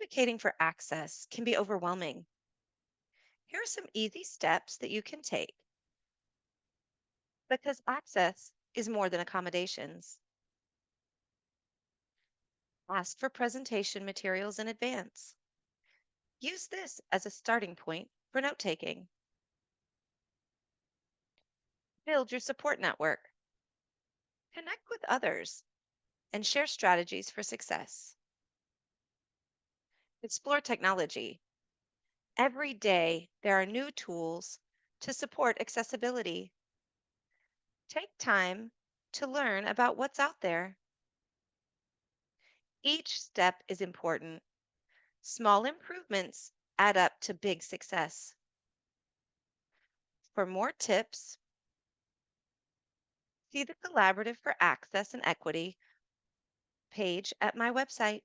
Advocating for access can be overwhelming. Here are some easy steps that you can take because access is more than accommodations. Ask for presentation materials in advance. Use this as a starting point for note taking. Build your support network. Connect with others and share strategies for success. Explore technology. Every day, there are new tools to support accessibility. Take time to learn about what's out there. Each step is important. Small improvements add up to big success. For more tips, see the Collaborative for Access and Equity page at my website.